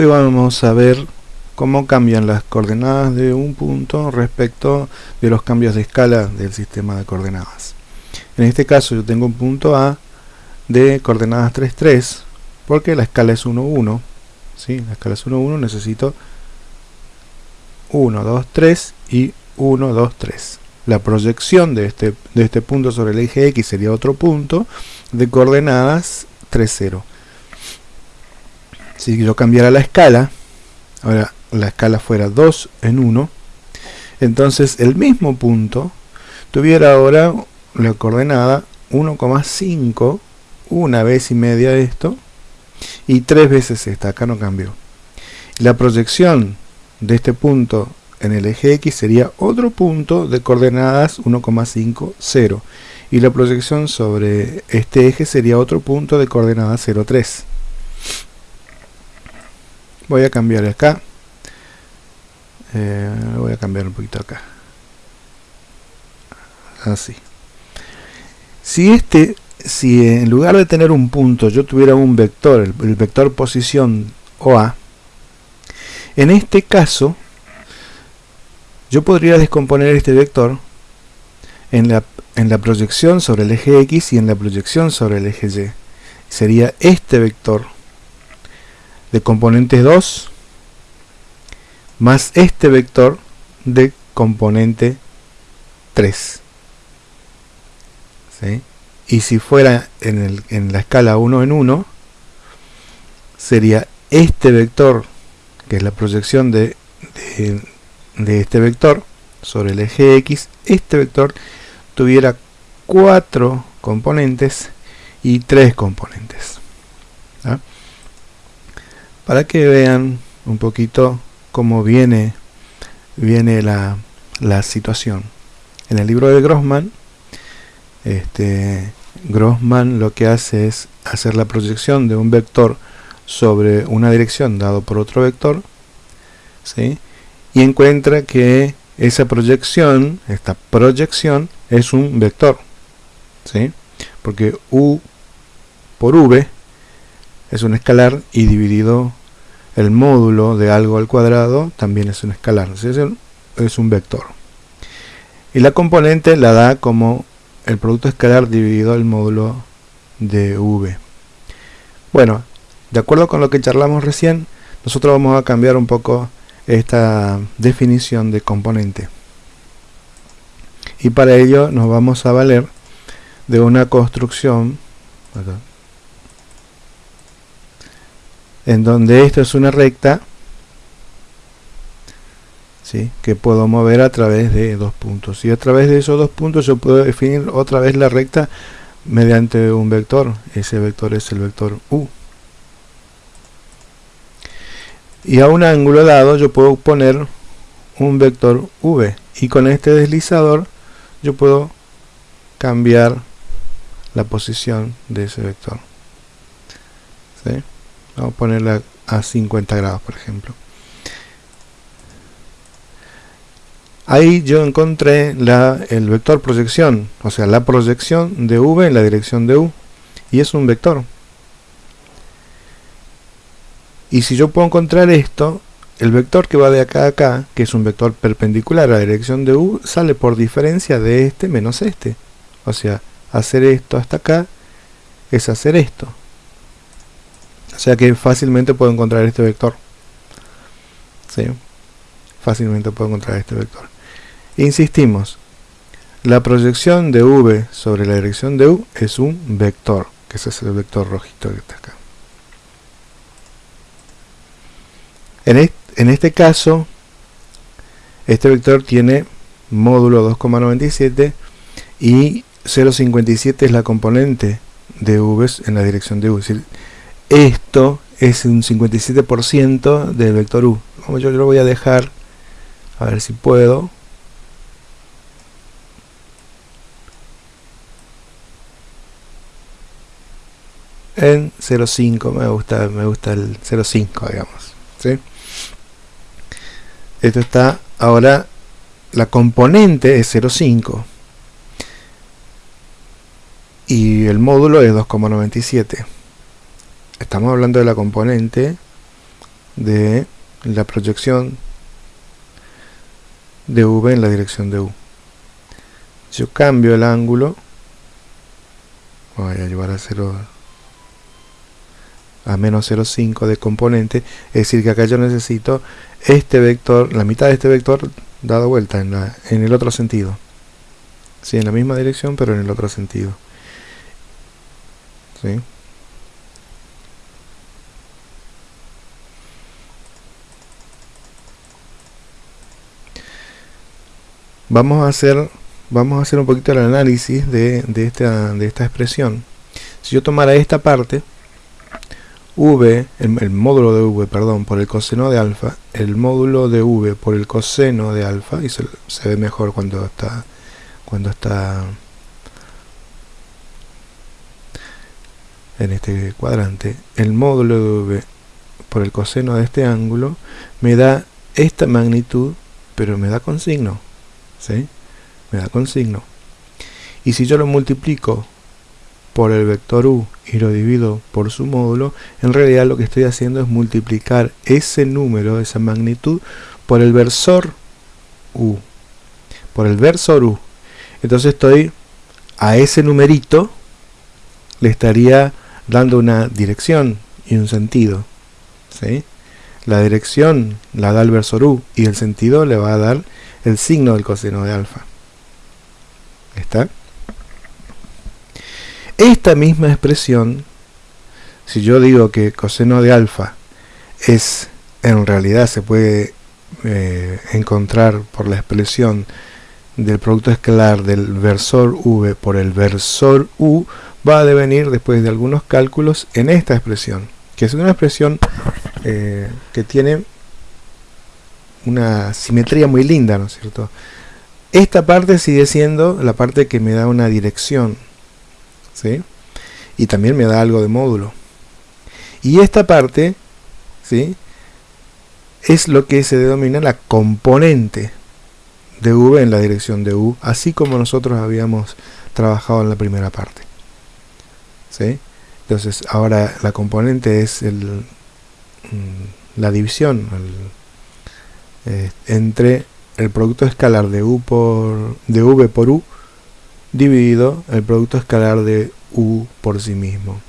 Hoy vamos a ver cómo cambian las coordenadas de un punto respecto de los cambios de escala del sistema de coordenadas. En este caso yo tengo un punto A de coordenadas 3, 3, porque la escala es 1, 1. ¿sí? La escala es 1, 1, necesito 1, 2, 3 y 1, 2, 3. La proyección de este, de este punto sobre el eje X sería otro punto de coordenadas 3, 0. Si yo cambiara la escala, ahora la escala fuera 2 en 1, entonces el mismo punto tuviera ahora la coordenada 1,5, una vez y media esto, y tres veces esta, acá no cambió. La proyección de este punto en el eje X sería otro punto de coordenadas 1,50 y la proyección sobre este eje sería otro punto de coordenadas 0,3 voy a cambiar acá. Eh, voy a cambiar un poquito acá. Así. Si este si en lugar de tener un punto yo tuviera un vector el, vector posición OA en este caso yo podría descomponer este vector en la, en la proyección sobre el eje X y en la proyección sobre el eje Y. Sería este vector de componente 2 más este vector de componente 3 y si fuera en, el, en, la escala 1 en 1 sería este vector que es la proyección de, de, de este vector sobre el eje X este vector tuviera 4 componentes y 3 componentes ¿ah? Para que vean un poquito cómo viene, viene la, la situación. En el libro de Grossman, este, Grossman lo que hace es hacer la proyección de un vector sobre una dirección dado por otro vector, ¿sí? y encuentra que esa proyección, esta proyección, es un vector, ¿sí? porque U por V es un escalar y dividido el módulo de algo al cuadrado también es un escalar, es un vector. Y la componente la da como el producto escalar dividido el módulo de v. Bueno, de acuerdo con lo que charlamos recién, nosotros vamos a cambiar un poco esta definición de componente. Y para ello nos vamos a valer de una construcción en donde esto es una recta ¿sí? que puedo mover a través de dos puntos. Y a través de esos dos puntos yo puedo definir otra vez la recta mediante un vector. Ese vector es el vector u. Y a un ángulo dado yo puedo poner un vector v. Y con este deslizador yo puedo cambiar la posición de ese vector. ¿sí? Vamos a ponerla a 50 grados por ejemplo. Ahí yo encontré el vector proyección o sea la proyección de v en la dirección de u y es un vector. Y si yo puedo encontrar esto el vector que va de acá a acá que es un vector perpendicular a la dirección de u sale por diferencia de este menos este. O sea hacer esto hasta acá es hacer esto o sea que fácilmente puedo encontrar este vector. ¿Sí? Fácilmente puedo encontrar este vector. Insistimos, la proyección de v sobre la dirección de u es un vector, que ese es el vector rojito que está acá. En, en este caso, este vector tiene módulo 2,97 y 0,57 es la componente de v en la dirección de u. Es decir, esto es un 57% del vector u. Yo lo voy a dejar, a ver si puedo. En 0.5, me gusta, me gusta el 0.5, digamos. Esto está, ahora la componente es 0.5 y el módulo es 2,97 estamos hablando de la componente de la proyección de v en la dirección de u. Yo cambio el ángulo, voy a llevar a 0 a menos 0,5 de componente, es decir que acá yo necesito este vector, la mitad de este vector dado vuelta en, en el otro sentido. Sí, en la misma dirección pero en el otro sentido. ¿Sí? Vamos a hacer vamos a hacer un poquito el análisis de, esta, de esta expresión si yo tomara esta parte v, el, módulo de v, perdón, por el coseno de alfa, el módulo de v por el coseno de alfa, y se, ve mejor cuando está cuando está en este cuadrante, el módulo de v por el coseno de este ángulo me da esta magnitud, pero me da con signo. ¿Sí? me da con signo y si yo lo multiplico por el vector u y lo divido por su módulo en realidad lo que estoy haciendo es multiplicar ese número, esa magnitud por el versor u por el versor u entonces estoy a ese numerito le estaría dando una dirección y un sentido ¿sí? la dirección la da el versor u y el sentido le va a dar el signo del coseno de alfa. ¿Está? Esta misma expresión, si yo digo que coseno de alfa es, en realidad se puede eh, encontrar por la expresión del producto escalar del versor v por el versor u, va a devenir después de algunos cálculos en esta expresión, que es una expresión eh, que tiene una simetría muy linda, ¿no es cierto? Esta parte sigue siendo la parte que me da una dirección, ¿sí? Y también me da algo de módulo. Y esta parte, ¿sí? Es lo que se denomina la componente de V en la dirección de U, así como nosotros habíamos trabajado en la primera parte. ¿Sí? Entonces, ahora la componente es el, mm, la división, el, eh, entre el producto escalar de u por de v por u dividido el producto escalar de u por sí mismo.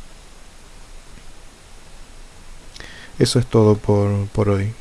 Eso es todo por, por hoy.